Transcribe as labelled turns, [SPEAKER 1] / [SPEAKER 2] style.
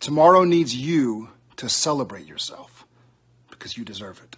[SPEAKER 1] Tomorrow needs you to celebrate yourself because you deserve it.